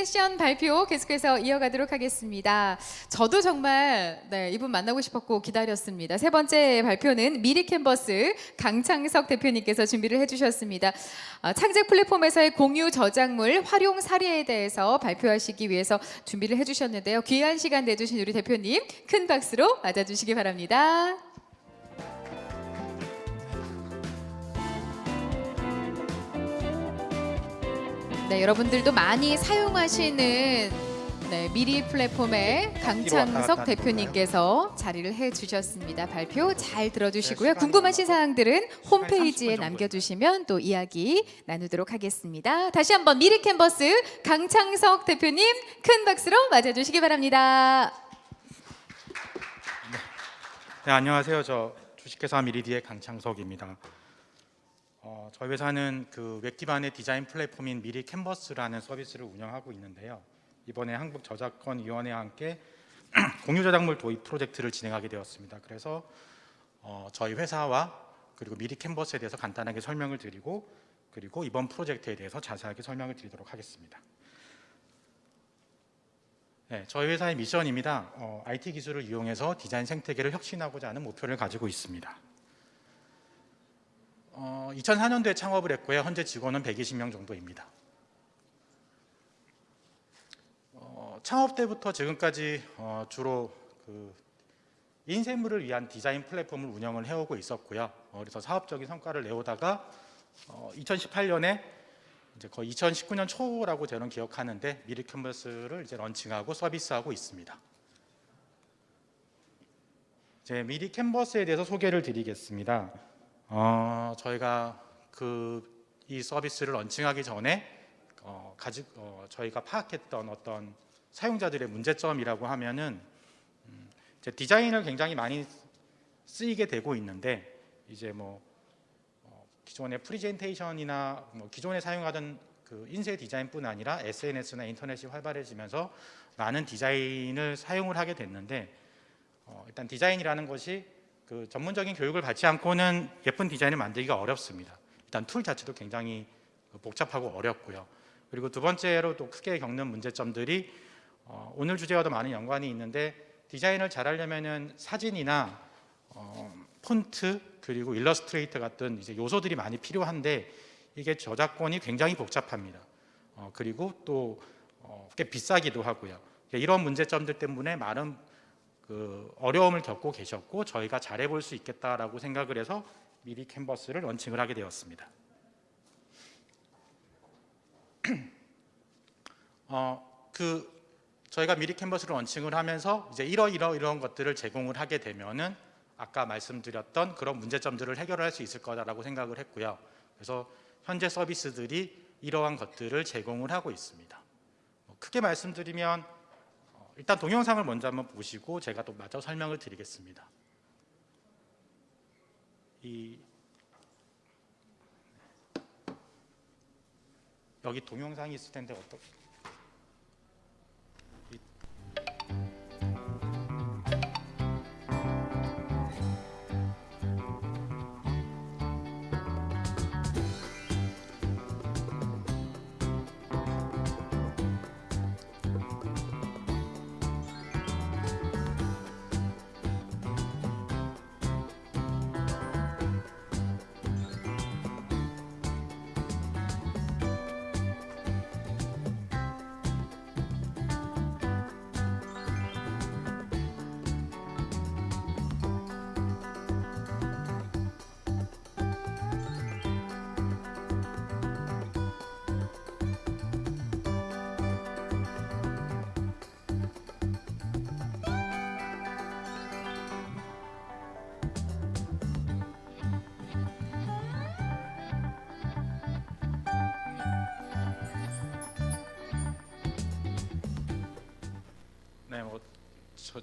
세션 발표 계속해서 이어가도록 하겠습니다. 저도 정말 네, 이분 만나고 싶었고 기다렸습니다. 세 번째 발표는 미리 캔버스 강창석 대표님께서 준비를 해주셨습니다. 아, 창작 플랫폼에서의 공유 저작물 활용 사례에 대해서 발표하시기 위해서 준비를 해주셨는데요. 귀한 시간 내주신 우리 대표님 큰 박수로 맞아주시기 바랍니다. 네, 여러분들도 많이 사용하시는 네, 미리 플랫폼의 강창석 대표님께서 자리를 해주셨습니다. 발표 잘 들어주시고요. 궁금하신 사항들은 홈페이지에 남겨주시면 또 이야기 나누도록 하겠습니다. 다시 한번 미리 캔버스 강창석 대표님 큰 박수로 맞아주시기 바랍니다. 네, 안녕하세요. 저 주식회사 미리디의 강창석입니다. 어, 저희 회사는 그 웹 기반의 디자인 플랫폼인 미리 캔버스라는 서비스를 운영하고 있는데요. 이번에 한국 저작권 위원회와 함께 공유 저작물 도입 프로젝트를 진행하게 되었습니다. 그래서 어, 저희 회사와 그리고 미리 캔버스에 대해서 간단하게 설명을 드리고 그리고 이번 프로젝트에 대해서 자세하게 설명을 드리도록 하겠습니다. 네, 저희 회사의 미션입니다. 어, IT 기술을 이용해서 디자인 생태계를 혁신하고자 하는 목표를 가지고 있습니다. 어, 2004년도에 창업을 했고요. 현재 직원은 120명 정도입니다. 어, 창업 때부터 지금까지 어, 주로 그 인쇄물을 위한 디자인 플랫폼을 운영을 해오고 있었고요. 어, 그래서 사업적인 성과를 내오다가 2018년에 이제 거의 2019년 초라고 저는 기억하는데 미리 캔버스를 이제 런칭하고 서비스하고 있습니다. 이제 미리 캔버스에 대해서 소개를 드리겠습니다. 어, 저희가 그 이 서비스를 런칭하기 전에 어, 가지, 어, 저희가 파악했던 어떤 사용자들의 문제점이라고 하면은 음, 이제 디자인을 굉장히 많이 쓰이게 되고 있는데 이제 뭐 어, 기존의 프리젠테이션이나 뭐 기존에 사용하던 그 인쇄 디자인뿐 아니라 SNS나 인터넷이 활발해지면서 많은 디자인을 사용을 하게 됐는데 어, 일단 디자인이라는 것이 그 전문적인 교육을 받지 않고는 예쁜 디자인을 만들기가 어렵습니다. 일단 툴 자체도 굉장히 복잡하고 어렵고요. 그리고 두 번째로 또 크게 겪는 문제점들이 어, 오늘 주제와도 많은 연관이 있는데 디자인을 잘하려면은 사진이나 어, 폰트 그리고 일러스트레이터 같은 이제 요소들이 많이 필요한데 이게 저작권이 굉장히 복잡합니다. 어, 그리고 또 어, 꽤 비싸기도 하고요. 이런 문제점들 때문에 많은 그 어려움을 겪고 계셨고 저희가 잘해볼 수 있겠다라고 생각을 해서 미리 캔버스를 런칭을 하게 되었습니다. 어, 그 저희가 미리 캔버스를 런칭을 하면서 이제 이러 이러 이런 것들을 제공을 하게 되면은 아까 말씀드렸던 그런 문제점들을 해결할 수 있을 거다라고 생각을 했고요. 그래서 현재 서비스들이 이러한 것들을 제공을 하고 있습니다. 뭐 크게 말씀드리면 어, 일단 동영상을 먼저 한번 보시고 제가 또 마저 설명을 드리겠습니다. 이 여기 동영상이 있을 텐데 어떻게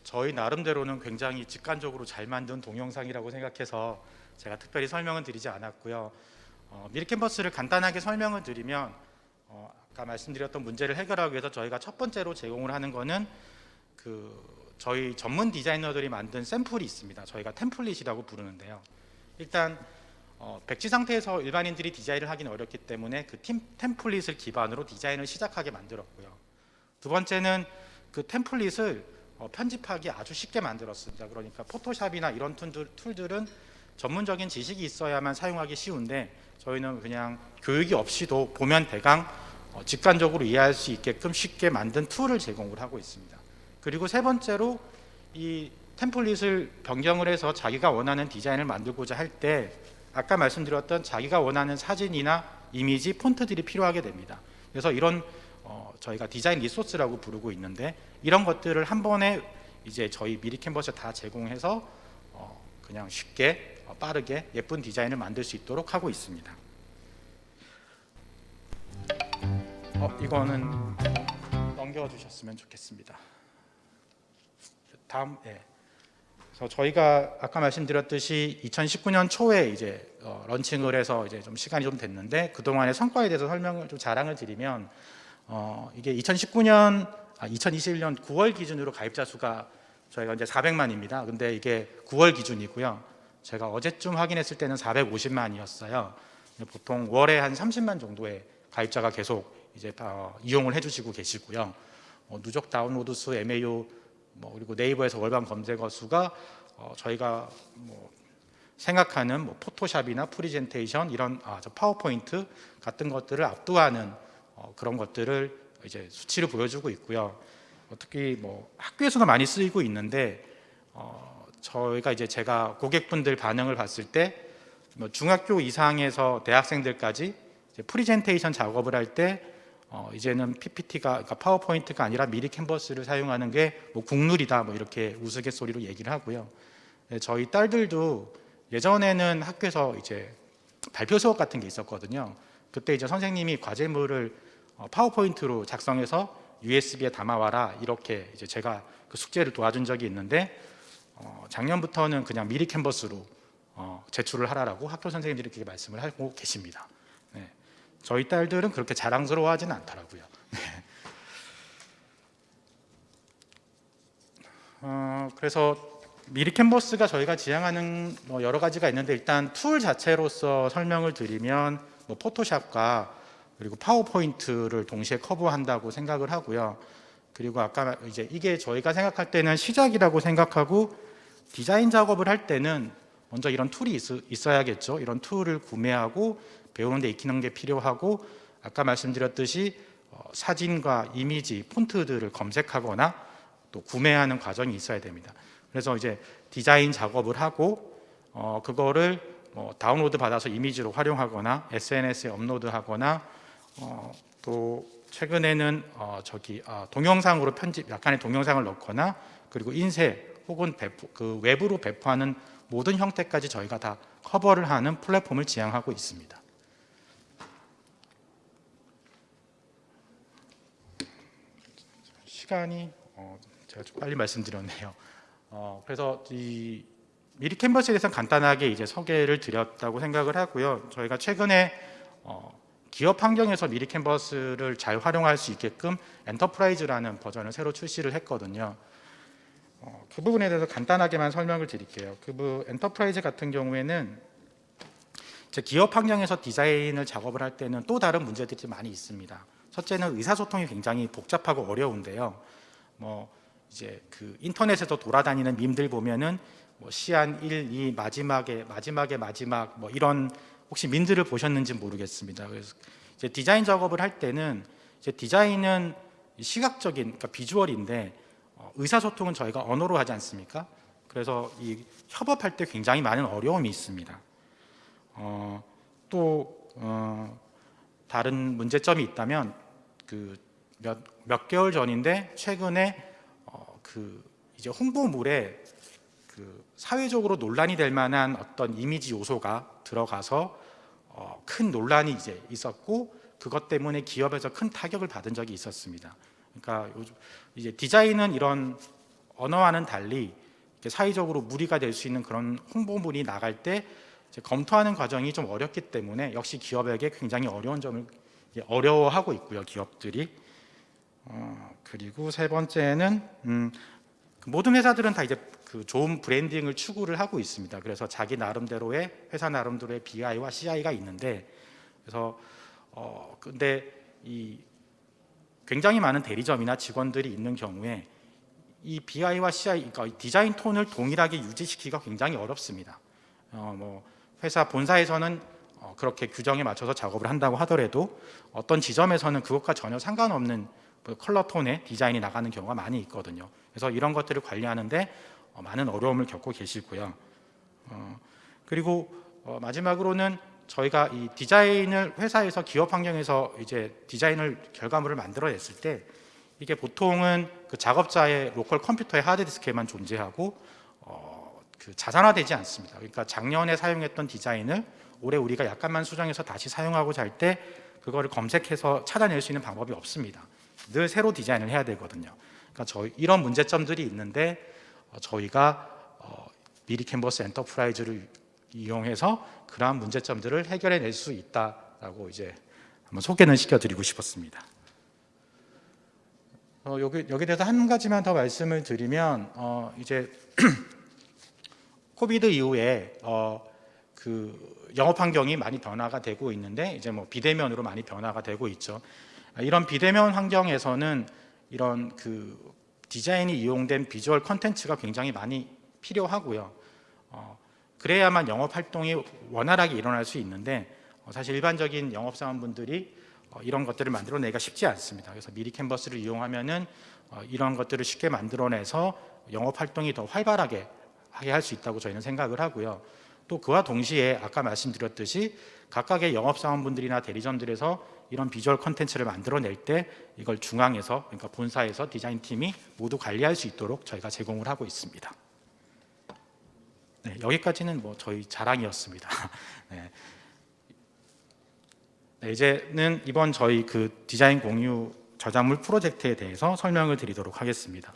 저, 희 나름대로는 굉장히 직관적으로 잘 만든 동영상이라고 생각해서 제가 특별히 설명은 드리지 않았고요. 어, 미리 캔버스를 간단하게 설명을 드리면 어, 아까 말씀드렸던 문제를 해결하기 위해서 저희가 첫 번째로 제공을 하는 거는 그 저희 전문 디자이너들이 만든 샘플이 있습니다. 저희가 템플릿이라고 부르는데요. 일단 어, 백지 상태에서 일반인들이 디자인을 하기는 어렵기 때문에 그 팀, 템플릿을 기반으로 디자인을 시작하게 만들었고요. 두 번째는 그 템플릿을 어, 편집하기 아주 쉽게 만들었습니다. 그러니까 포토샵이나 이런 툴들, 툴들 은 전문적인 지식이 있어야만 사용하기 쉬운데 저희는 그냥 교육이 없이도 보면 대강 어, 직관적으로 이해할 수 있게끔 쉽게 만든 툴을 제공을 하고 있습니다. 그리고 세 번째로 이 템플릿을 변경을 해서 자기가 원하는 디자인을 만들고자 할 때 아까 말씀드렸던 자기가 원하는 사진이나 이미지, 폰트들이 필요하게 됩니다. 그래서 이런 어, 저희가 디자인 리소스라고 부르고 있는데 이런 것들을 한 번에 이제 저희 미리 캔버스에 다 제공해서 어, 그냥 쉽게 어, 빠르게 예쁜 디자인을 만들 수 있도록 하고 있습니다. 어, 이거는 넘겨주셨으면 좋겠습니다. 다음, 예. 그래서 저희가 아까 말씀드렸듯이 2019년 초에 이제 어, 런칭을 해서 이제 좀 시간이 좀 됐는데 그 동안의 성과에 대해서 설명을 좀 자랑을 드리면 어, 이게 2019년, 아, 2021년 9월 기준으로 가입자 수가 저희가 이제 400만입니다. 근데 이게 9월 기준이고요. 제가 어제쯤 확인했을 때는 450만이었어요. 보통 월에 한 30만 정도의 가입자가 계속 이제 어, 이용을 해주시고 계시고요. 어, 누적 다운로드 수, MAU 뭐 그리고 네이버에서 월간 검색어 수가 어, 저희가 뭐 생각하는 뭐 포토샵이나 프리젠테이션 이런 아, 저 파워포인트 같은 것들을 압도하는 어, 그런 것들을 이제 수치를 보여주고 있고요. 어, 특히 뭐 학교에서도 많이 쓰이고 있는데 어, 저희가 이제 제가 고객분들 반응을 봤을 때 뭐 중학교 이상에서 대학생들까지 프리젠테이션 작업을 할때 어, 이제는 PPT가 그러니까 파워포인트가 아니라 미리 캔버스를 사용하는 게 뭐 국룰이다 뭐 이렇게 우스갯소리로 얘기를 하고요. 네, 저희 딸들도 예전에는 학교에서 이제 발표 수업 같은 게 있었거든요. 그때 이제 선생님이 과제물을 어, 파워포인트로 작성해서 USB에 담아와라 이렇게 이제 제가 그 숙제를 도와준 적이 있는데 어, 작년부터는 그냥 미리 캔버스로 어, 제출을 하라라고 학교 선생님들이 그렇게 말씀을 하고 계십니다. 네. 저희 딸들은 그렇게 자랑스러워하지는 않더라고요. 네. 어, 그래서 미리 캔버스가 저희가 지향하는 뭐 여러 가지가 있는데 일단 툴 자체로서 설명을 드리면 뭐 포토샵과 그리고 파워포인트를 동시에 커버한다고 생각을 하고요. 그리고 아까 이제 이게 저희가 생각할 때는 시작이라고 생각하고 디자인 작업을 할 때는 먼저 이런 툴이 있, 어야겠죠 이런 툴을 구매하고 배우는 데 익히는 게 필요하고 아까 말씀드렸듯이 어, 사진과 이미지, 폰트들을 검색하거나 또 구매하는 과정이 있어야 됩니다. 그래서 이제 디자인 작업을 하고 어, 그거를 뭐 다운로드 받아서 이미지로 활용하거나 SNS에 업로드하거나 어, 또 최근에는 어, 저기 아, 동영상으로 편집 약간의 동영상을 넣거나 그리고 인쇄 혹은 배포, 그 외부로 배포하는 모든 형태까지 저희가 다 커버를 하는 플랫폼을 지향하고 있습니다. 시간이 어, 제가 좀 빨리 말씀드렸네요. 어, 그래서 이 미리 캔버스에 대해서 간단하게 이제 소개를 드렸다고 생각을 하고요. 저희가 최근에 어, 기업 환경에서 미리 캔버스를 잘 활용할 수 있게끔 Enterprise라는 버전을 새로 출시를 했거든요. 어, 그 부분에 대해서 간단하게만 설명을 드릴게요. 그 Enterprise 같은 경우에는 제 기업 환경에서 디자인을 작업을 할 때는 또 다른 문제들이 많이 있습니다. 첫째는 의사소통이 굉장히 복잡하고 어려운데요. 뭐 이제 그 인터넷에서 돌아다니는 밈들 보면은 뭐 시안 1, 2 마지막에 마지막에 마지막 뭐 이런 혹시 민들을 보셨는지 모르겠습니다. 그래서 이제 디자인 작업을 할 때는 이제 디자인은 시각적인 그러니까 비주얼인데 어, 의사소통은 저희가 언어로 하지 않습니까? 그래서 이 협업할 때 굉장히 많은 어려움이 있습니다. 어, 또 어, 다른 문제점이 있다면 그몇 몇 개월 전인데 최근에 어, 그 이제 홍보물에 그 사회적으로 논란이 될 만한 어떤 이미지 요소가 들어가서 어, 큰 논란이 이제 있었고 그것 때문에 기업에서 큰 타격을 받은 적이 있었습니다. 그러니까 요즘 이제 디자인은 이런 언어와는 달리 사회적으로 무리가 될 수 있는 그런 홍보물이 나갈 때 검토하는 과정이 좀 어렵기 때문에 역시 기업에게 굉장히 어려운 점을 어려워하고 있고요 기업들이 어, 그리고 세 번째는 음, 모든 회사들은 다 이제 그 좋은 브랜딩을 추구를 하고 있습니다. 그래서 자기 나름대로의 회사 나름대로의 BI와 CI가 있는데 그래서 어 근데 이 굉장히 많은 대리점이나 직원들이 있는 경우에 이 BI와 CI, 그러니까 이 디자인 톤을 동일하게 유지시키기가 굉장히 어렵습니다. 어, 뭐 회사 본사에서는 어, 그렇게 규정에 맞춰서 작업을 한다고 하더라도 어떤 지점에서는 그것과 전혀 상관없는 그 컬러 톤의 디자인이 나가는 경우가 많이 있거든요. 그래서 이런 것들을 관리하는데 어, 많은 어려움을 겪고 계시고요. 어, 그리고 어, 마지막으로는 저희가 이 디자인을 회사에서 기업 환경에서 이제 디자인을 결과물을 만들어냈을 때 이게 보통은 그 작업자의 local 컴퓨터의 하드디스크에만 존재하고 어, 그 자산화되지 않습니다. 그러니까 작년에 사용했던 디자인을 올해 우리가 약간만 수정해서 다시 사용하고자 할 때 그거를 검색해서 찾아낼 수 있는 방법이 없습니다. 늘 새로 디자인을 해야 되거든요. 그러니까 저희 이런 문제점들이 있는데 어, 저희가 어, 미리 캔버스 Enterprise를 이용해서 그러한 문제점들을 해결해 낼 수 있다라고 이제 한번 소개는 시켜드리고 싶었습니다. 어, 여기 여기 대해서 한 가지만 더 말씀을 드리면 어, 이제 COVID 이후에 어, 그 영업 환경이 많이 변화가 되고 있는데 이제 뭐 비대면으로 많이 변화가 되고 있죠. 아, 이런 비대면 환경에서는 이런 그 디자인이 이용된 비주얼 컨텐츠가 굉장히 많이 필요하고요. 어, 그래야만 영업 활동이 원활하게 일어날 수 있는데 어, 사실 일반적인 영업 사원분들이 어, 이런 것들을 만들어내기가 쉽지 않습니다. 그래서 미리 캔버스를 이용하면은 어, 이런 것들을 쉽게 만들어내서 영업 활동이 더 활발하게 하게 할 수 있다고 저희는 생각을 하고요. 또 그와 동시에 아까 말씀드렸듯이 각각의 영업 사원분들이나 대리점들에서 이런 비주얼 컨텐츠를 만들어낼 때 이걸 중앙에서 그러니까 본사에서 디자인 팀이 모두 관리할 수 있도록 저희가 제공을 하고 있습니다. 네, 여기까지는 뭐 저희 자랑이었습니다. 네. 네, 이제는 이번 저희 그 디자인 공유 저작물 프로젝트에 대해서 설명을 드리도록 하겠습니다.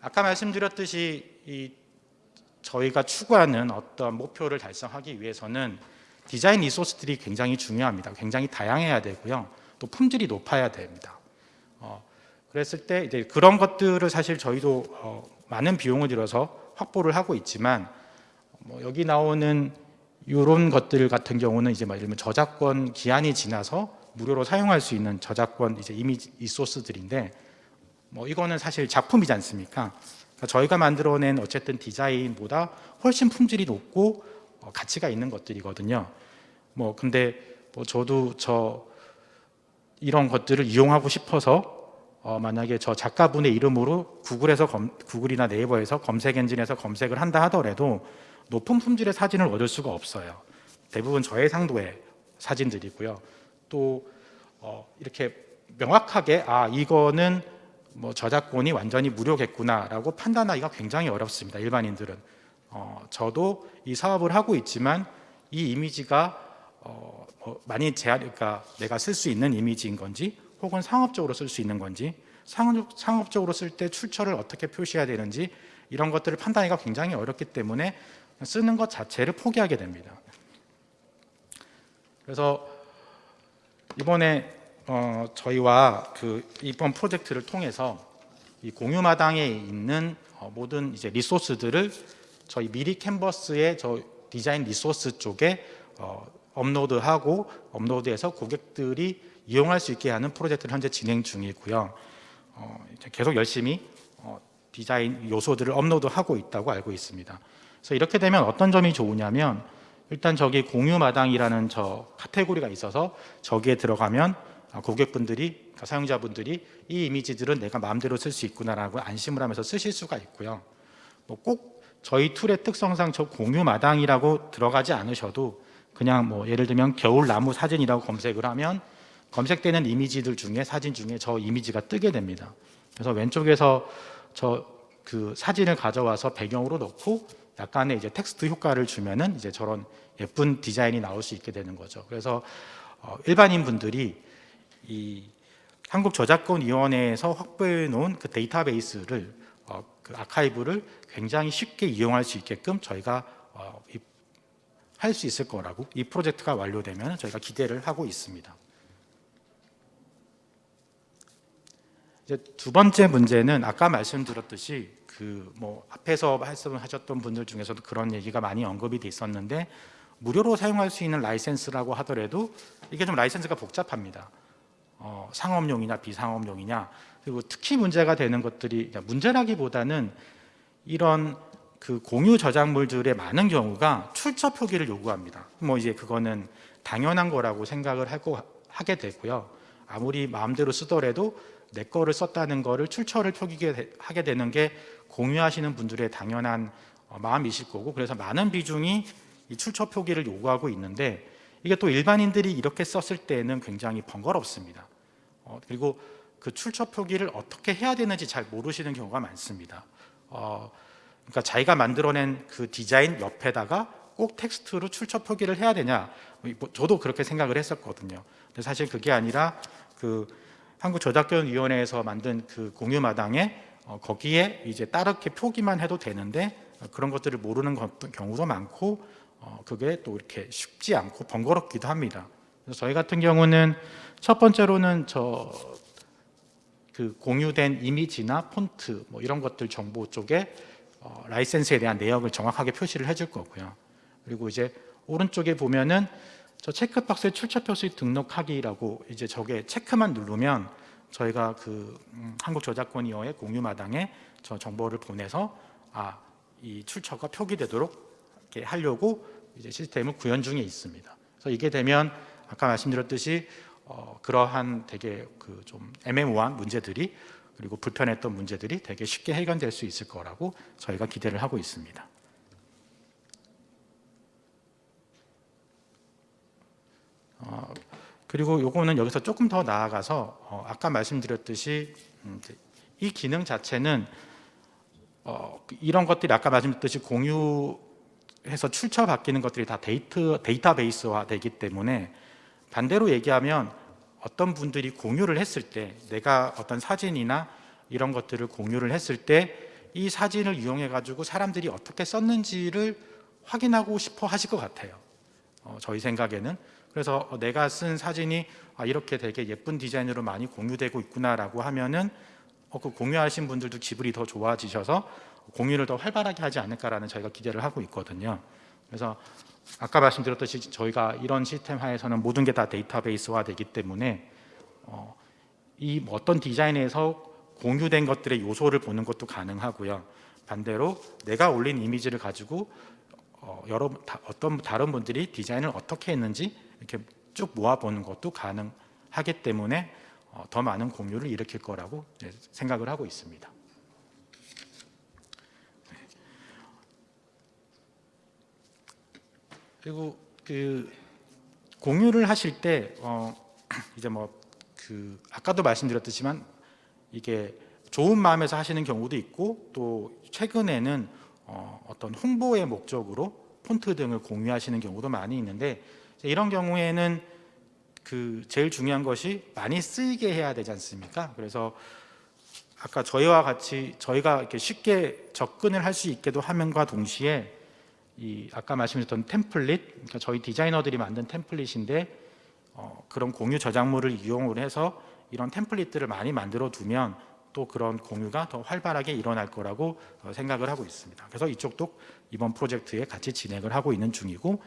아까 말씀드렸듯이 이 저희가 추구하는 어떤 목표를 달성하기 위해서는 디자인 리소스들이 굉장히 중요합니다. 굉장히 다양해야 되고요. 또 품질이 높아야 됩니다. 어, 그랬을 때 이제 그런 것들을 사실 저희도 어, 많은 비용을 들여서 확보를 하고 있지만 뭐 여기 나오는 이런 것들 같은 경우는 이제 막 예를 들면 저작권 기한이 지나서 무료로 사용할 수 있는 저작권 이제 이미지 리소스들인데 뭐 이거는 사실 작품이지 않습니까? 그러니까 저희가 만들어낸 어쨌든 디자인보다 훨씬 품질이 높고 어, 가치가 있는 것들이거든요. 뭐 근데 뭐 저도 저 이런 것들을 이용하고 싶어서 어, 만약에 저 작가분의 이름으로 구글에서 검, 구글이나 네이버에서 검색 엔진에서 검색을 한다 하더라도 높은 품질의 사진을 얻을 수가 없어요. 대부분 저해상도의 사진들이고요. 또 어, 이렇게 명확하게 아 이거는 뭐 저작권이 완전히 무료겠구나라고 판단하기가 굉장히 어렵습니다. 일반인들은 어, 저도 이 사업을 하고 있지만 이 이미지가 어, 뭐 많이 제한, 그러니까 내가 쓸 수 있는 이미지인 건지 혹은 상업적으로 쓸 수 있는 건지 상업, 상업 적으로 쓸 때 출처를 어떻게 표시해야 되는지 이런 것들을 판단하기가 굉장히 어렵기 때문에 쓰는 것 자체를 포기하게 됩니다. 그래서 이번에 어, 저희와 그 이번 프로젝트를 통해서 이 공유마당에 있는 어, 모든 이제 리소스들을 저희 미리 캔버스의 저 디자인 리소스 쪽에 어, 업로드하고 업로드해서 고객들이 이용할 수 있게 하는 프로젝트를 현재 진행 중이고요. 어, 계속 열심히 어, 디자인 요소들을 업로드하고 있다고 알고 있습니다. 그래서 이렇게 되면 어떤 점이 좋으냐면 일단 저기 공유마당이라는 저 카테고리가 있어서 저기에 들어가면 아, 고객분들이 그러니까 사용자분들이 이 이미지들은 내가 마음대로 쓸 수 있구나라고 안심을 하면서 쓰실 수가 있고요. 뭐 꼭 저희 툴의 특성상 저 공유 마당이라고 들어가지 않으셔도 그냥 뭐 예를 들면 겨울 나무 사진이라고 검색을 하면 검색되는 이미지들 중에 사진 중에 저 이미지가 뜨게 됩니다. 그래서 왼쪽에서 저 그 사진을 가져와서 배경으로 넣고 약간의 이제 텍스트 효과를 주면은 이제 저런 예쁜 디자인이 나올 수 있게 되는 거죠. 그래서 어, 일반인 분들이 이 한국저작권위원회에서 확보해 놓은 그 데이터베이스를 어, 그 아카이브를 굉장히 쉽게 이용할 수 있게끔 저희가 어, 할수 있을 거라고 이 프로젝트가 완료되면 저희가 기대를 하고 있습니다. 두 번째 문제는 아까 말씀드렸듯이 그 뭐 앞에서 말씀하셨던 분들 중에서도 그런 얘기가 많이 언급이 돼 있었는데 무료로 사용할 수 있는 라이센스라고 하더라도 이게 좀 라이센스가 복잡합니다. 어, 상업용이냐 비상업용이냐 그리고 특히 문제가 되는 것들이 문제라기보다는 이런 그 공유 저작물들의 많은 경우가 출처 표기를 요구합니다. 뭐 이제 그거는 당연한 거라고 생각을 하고 하게 되고요. 아무리 마음대로 쓰더라도 내 거를 썼다는 거를 출처를 표기하게 하게 되는 게 공유하시는 분들의 당연한 어, 마음이실 거고 그래서 많은 비중이 이 출처 표기를 요구하고 있는데 이게 또 일반인들이 이렇게 썼을 때는 굉장히 번거롭습니다. 어, 그리고 그 출처 표기를 어떻게 해야 되는지 잘 모르시는 경우가 많습니다. 어, 그러니까 자기가 만들어낸 그 디자인 옆에다가 꼭 텍스트로 출처 표기를 해야 되냐? 뭐 저도 그렇게 생각을 했었거든요. 근데 사실 그게 아니라 그 한국저작권위원회에서 만든 그 공유마당에 어, 거기에 이제 따르게 표기만 해도 되는데 어, 그런 것들을 모르는 것- 경우도 많고 어, 그게 또 이렇게 쉽지 않고 번거롭기도 합니다. 그래서 저희 같은 경우는 첫 번째로는 저 그 공유된 이미지나 폰트 뭐 이런 것들 정보 쪽에 어, 라이센스에 대한 내역을 정확하게 표시를 해줄 거고요. 그리고 이제 오른쪽에 보면은 저 체크박스에 출처 표시 등록하기라고 이제 저게 체크만 누르면 저희가 그 음, 한국저작권위원회 공유 마당에 저 정보를 보내서 아 이 출처가 표기되도록 이렇게 하려고 이제 시스템을 구현 중에 있습니다. 그래서 이게 되면 아까 말씀드렸듯이 어, 그러한 되게 그 좀 애매모호한 문제들이 그리고 불편했던 문제들이 되게 쉽게 해결될 수 있을 거라고 저희가 기대를 하고 있습니다. 어, 그리고 요거는 여기서 조금 더 나아가서 어, 아까 말씀드렸듯이 음, 이 기능 자체는 어, 이런 것들이 아까 말씀드렸듯이 공유해서 출처 바뀌는 것들이 다 데이터 데이터베이스화 되기 때문에 반대로 얘기하면 어떤 분들이 공유를 했을 때 내가 어떤 사진이나 이런 것들을 공유를 했을 때 이 사진을 이용해 가지고 사람들이 어떻게 썼는지를 확인하고 싶어 하실 것 같아요. 어, 저희 생각에는 그래서 어, 내가 쓴 사진이 아, 이렇게 되게 예쁜 디자인으로 많이 공유되고 있구나라고 하면은 어, 그 공유하신 분들도 기분이 더 좋아지셔서 공유를 더 활발하게 하지 않을까라는 저희가 기대를 하고 있거든요. 그래서 아까 말씀드렸듯이 저희가 이런 시스템 하에서는 모든 게 다 데이터베이스화 되기 때문에 어, 이 어떤 디자인에서 공유된 것들의 요소를 보는 것도 가능하고요. 반대로 내가 올린 이미지를 가지고 어, 여러 다, 어떤 다른 분들이 디자인을 어떻게 했는지 이렇게 쭉 모아보는 것도 가능하기 때문에 어, 더 많은 공유를 일으킬 거라고 생각을 하고 있습니다. 그리고 그 공유를 하실 때 어, 이제 뭐 그 아까도 말씀드렸듯이만 이게 좋은 마음에서 하시는 경우도 있고 또 최근에는 어, 어떤 홍보의 목적으로 폰트 등을 공유하시는 경우도 많이 있는데 이런 경우에는 그 제일 중요한 것이 많이 쓰이게 해야 되지 않습니까? 그래서 아까 저희와 같이 저희가 이렇게 쉽게 접근을 할 수 있게도 하면과 동시에 이 아까 말씀드렸던 템플릿, 그러니까 저희 디자이너들이 만든 템플릿인데 어, 그런 공유 저작물을 이용을 해서 이런 템플릿들을 많이 만들어 두면 또 그런 공유가 더 활발하게 일어날 거라고 어, 생각을 하고 있습니다. 그래서 이쪽도 이번 프로젝트에 같이 진행을 하고 있는 중이고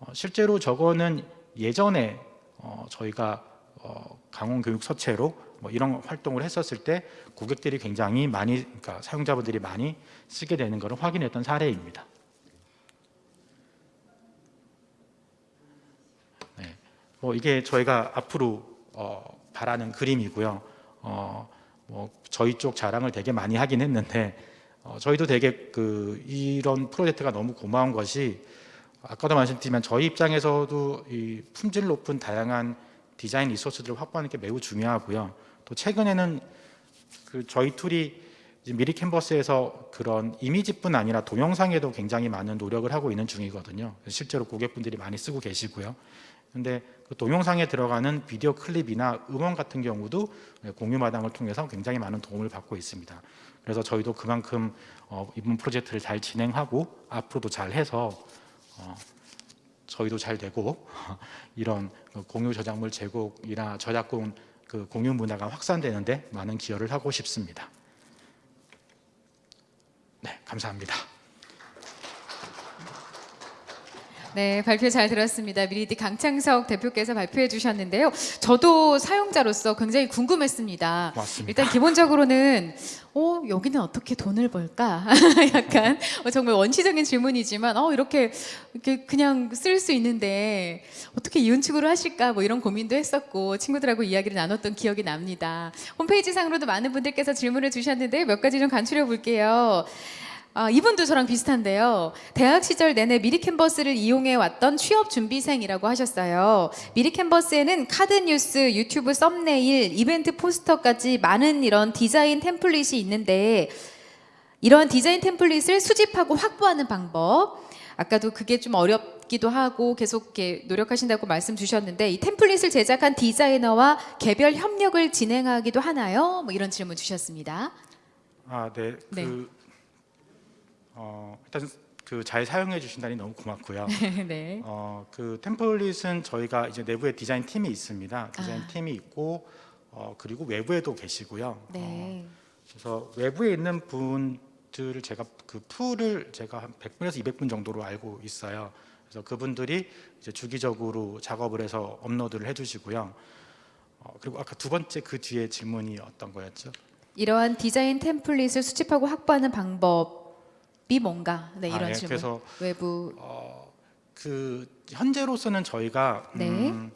어, 실제로 저거는 예전에 어, 저희가 어, 강원 교육 서체로 뭐 이런 활동을 했었을 때 고객들이 굉장히 많이 그러니까 사용자분들이 많이 쓰게 되는 것을 확인했던 사례입니다. 뭐 이게 저희가 앞으로 어, 바라는 그림이고요. 어, 뭐 저희 쪽 자랑을 되게 많이 하긴 했는데 어, 저희도 되게 그 이런 프로젝트가 너무 고마운 것이 아까도 말씀드리면 저희 입장에서도 이 품질 높은 다양한 디자인 resource들을 확보하는 게 매우 중요하고요. 또 최근에는 그 저희 툴이 미리 캔버스에서 그런 이미지뿐 아니라 동영상에도 굉장히 많은 노력을 하고 있는 중이거든요. 실제로 고객분들이 많이 쓰고 계시고요. 근데 그 동영상에 들어가는 비디오 클립이나 음원 같은 경우도 공유 마당을 통해서 굉장히 많은 도움을 받고 있습니다. 그래서 저희도 그만큼 어, 이번 프로젝트를 잘 진행하고 앞으로도 잘 해서 어, 저희도 잘 되고 이런 그 공유 저작물 제공이나 저작권 그 공유 문화가 확산되는데 많은 기여를 하고 싶습니다. 네, 감사합니다. 네, 발표 잘 들었습니다. 미리디 강창석 대표께서 발표해 주셨는데요. 저도 사용자로서 굉장히 궁금했습니다. 고맙습니다. 일단 기본적으로는 어, 여기는 어떻게 돈을 벌까? 약간 어, 정말 원시적인 질문이지만 어, 이렇게 이렇게 그냥 쓸 수 있는데 어떻게 이윤 추구를 하실까? 뭐 이런 고민도 했었고 친구들하고 이야기를 나눴던 기억이 납니다. 홈페이지 상으로도 많은 분들께서 질문을 주셨는데 몇 가지 좀 간추려 볼게요. 아, 이분도 저랑 비슷한데요. 대학 시절 내내 미리 캔버스를 이용해 왔던 취업 준비생이라고 하셨어요. 미리 캔버스에는 카드 뉴스, 유튜브 썸네일, 이벤트 포스터까지 많은 이런 디자인 템플릿이 있는데 이러한 디자인 템플릿을 수집하고 확보하는 방법. 아까도 그게 좀 어렵기도 하고 계속 이렇게 노력하신다고 말씀 주셨는데 이 템플릿을 제작한 디자이너와 개별 협력을 진행하기도 하나요? 뭐 이런 질문 주셨습니다. 아, 네. 네. 그 어, 일단 그 잘 사용해 주신다니 너무 고맙고요. 네. 어, 그 템플릿은 저희가 이제 내부에 디자인 팀이 있습니다. 디자인 아. 팀이 있고 어, 그리고 외부에도 계시고요. 어, 네. 그래서 외부에 있는 분들을 제가 그 풀을 제가 한 100분에서 200분 정도로 알고 있어요. 그래서 그분들이 이제 주기적으로 작업을 해서 업로드를 해주시고요. 어, 그리고 아까 두 번째 그 뒤에 질문이 어떤 거였죠? 이러한 디자인 템플릿을 수집하고 확보하는 방법 이 뭔가? 네, 이런 아, 예, 질문. 그래서 외부 어, 그 현재로서는 저희가 네. 음,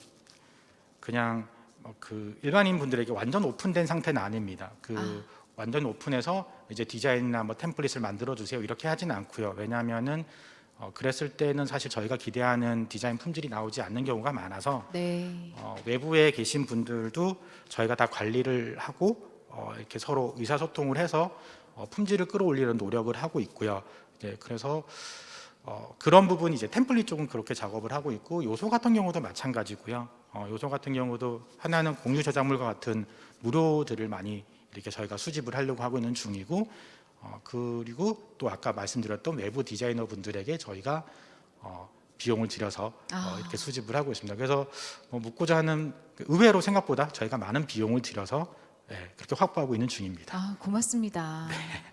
그냥 어, 그 일반인 분들에게 완전 오픈된 상태는 아닙니다. 그 아. 완전 오픈해서 이제 디자인이나 뭐 템플릿을 만들어 주세요 이렇게 하진 않고요. 왜냐하면은 어, 그랬을 때는 사실 저희가 기대하는 디자인 품질이 나오지 않는 경우가 많아서 네. 어, 외부에 계신 분들도 저희가 다 관리를 하고 어, 이렇게 서로 의사소통을 해서 어, 품질을 끌어올리는 노력을 하고 있고요. 이제 그래서 어, 그런 부분 이제 템플릿 쪽은 그렇게 작업을 하고 있고 요소 같은 경우도 마찬가지고요. 어, 요소 같은 경우도 하나는 공유 저작물과 같은 무료들을 많이 이렇게 저희가 수집을 하려고 하고 있는 중이고 어, 그리고 또 아까 말씀드렸던 외부 디자이너 분들에게 저희가 어, 비용을 들여서 아. 어, 이렇게 수집을 하고 있습니다. 그래서 뭐 묻고자 하는 그 의외로 생각보다 저희가 많은 비용을 들여서 예, 그렇게 확보하고 있는 중입니다. 아, 고맙습니다.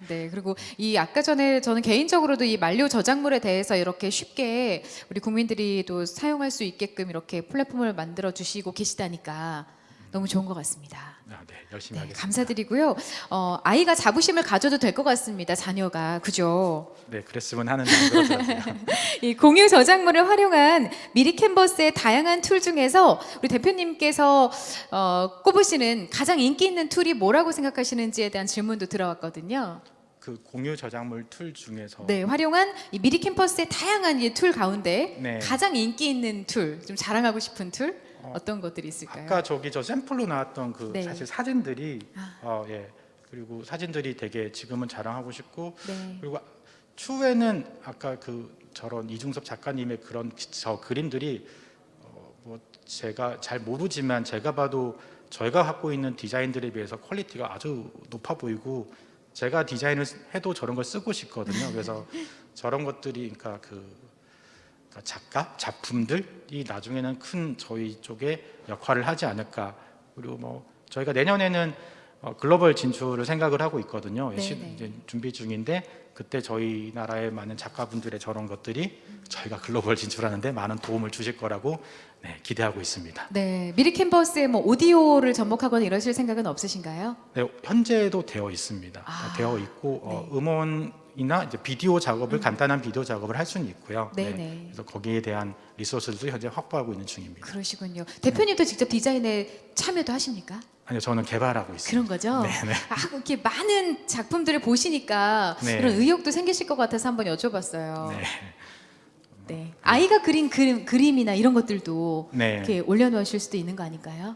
네. 그리고 이 아까 전에 저는 개인적으로도 이 만료 저작물에 대해서 이렇게 쉽게 우리 국민들이 또 사용할 수 있게끔 이렇게 플랫폼을 만들어 주시고 계시다니까 너무 좋은 것 같습니다. 아, 네, 열심히 네, 하겠습니다. 감사드리고요. 어, 아이가 자부심을 가져도 될 것 같습니다. 자녀가 그죠? 네, 그랬으면 하는. 이 공유 저작물을 활용한 미리 캔버스의 다양한 툴 중에서 우리 대표님께서 어, 꼽으시는 가장 인기 있는 툴이 뭐라고 생각하시는지에 대한 질문도 들어왔거든요. 그 공유 저작물 툴 중에서 네, 활용한 이 미리 캔버스의 다양한 이 툴 가운데 네. 가장 인기 있는 툴, 좀 자랑하고 싶은 툴 어, 어떤 것들이 있을까요? 아까 저기 저 샘플로 나왔던 그 네. 사실 사진들이 아. 어, 예. 그리고 사진들이 되게 지금은 자랑하고 싶고 네. 그리고 추후에는 아까 그 저런 이중섭 작가님의 그런 저 그림들이 어, 뭐 제가 잘 모르지만 제가 봐도 저희가 갖고 있는 디자인들에 비해서 quality가 아주 높아 보이고 제가 디자인을 해도 저런 걸 쓰고 싶거든요. 그래서 저런 것들이 그러니까 그 작가 작품들이 나중에는 큰 저희 쪽에 역할을 하지 않을까. 그리고 뭐 저희가 내년에는 어, 글로벌 진출을 생각을 하고 있거든요. 네, 시- 네. 이제 준비 중인데 그때 저희 나라의 많은 작가분들의 저런 것들이 저희가 글로벌 진출하는데 많은 도움을 주실 거라고 네, 기대하고 있습니다. 네, 미리 캠퍼스에 뭐 오디오를 접목하거나 이러실 생각은 없으신가요? 네, 현재도 되어 있습니다. 아, 되어 있고 어, 네. 음원 이나 이제 비디오 작업을 간단한 비디오 작업을 할 수는 있고요. 네, 네. 그래서 거기에 대한 리소스도 현재 확보하고 있는 중입니다. 그러시군요. 대표님도 직접 디자인에 참여도 하십니까? 아니요, 저는 개발하고 있습니다. 그런 거죠? 네, 네. 아, 이렇게 많은 작품들을 보시니까 네. 이런 의욕도 생기실 것 같아서 한번 여쭤봤어요. 네. 네. 아이가 그린 그림, 그림이나 이런 것들도 네. 이렇게 올려놓으실 수도 있는 거 아닐까요?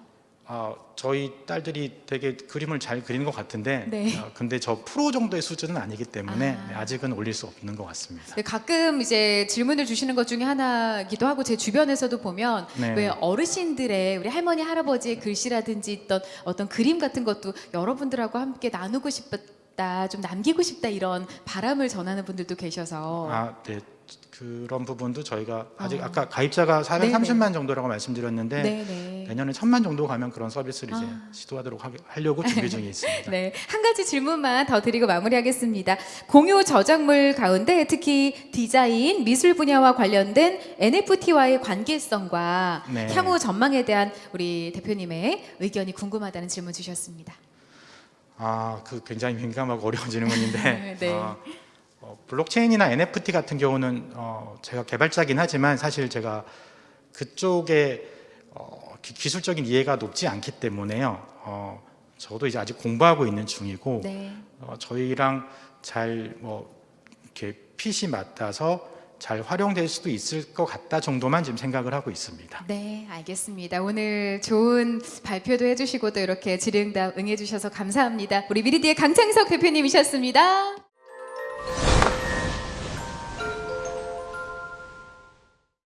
아, 저희 딸들이 되게 그림을 잘 그리는 것 같은데, 네. 어, 근데 저 프로 정도의 수준은 아니기 때문에 아. 네, 아직은 올릴 수 없는 것 같습니다. 네, 가끔 이제 질문을 주시는 것 중에 하나기도 하고 제 주변에서도 보면 네. 왜 어르신들의 우리 할머니 할아버지의 글씨라든지 어떤 어떤 그림 같은 것도 여러분들하고 함께 나누고 싶다 좀 남기고 싶다 이런 바람을 전하는 분들도 계셔서 아, 네. 그런 부분도 저희가 아직 어. 아까 가입자가 네네. 430만 정도라고 말씀드렸는데 네네 내년에 천만 정도 가면 그런 서비스를 이제 아. 시도하도록 하, 하려고 준비 중에 있습니다. 네, 한 가지 질문만 더 드리고 마무리하겠습니다. 공유 저작물 가운데 특히 디자인, 미술 분야와 관련된 NFT와의 관계성과 네. 향후 전망에 대한 우리 대표님의 의견이 궁금하다는 질문 주셨습니다. 아, 그 굉장히 민감하고 어려운 질문인데 네. 어, 어, 블록체인이나 NFT 같은 경우는 어, 제가 개발자긴 하지만 사실 제가 그쪽에 어, 기, 기술적인 이해가 높지 않기 때문에요. 어, 저도 이제 아직 공부하고 있는 중이고 네. 어, 저희랑 잘 뭐 이렇게 핏이 맞닿아서 잘 활용될 수도 있을 것 같다 정도만 지금 생각을 하고 있습니다. 네, 알겠습니다. 오늘 좋은 발표도 해주시고 또 이렇게 질의응답 응해주셔서 감사합니다. 우리 미리디의 강창석 대표님이셨습니다.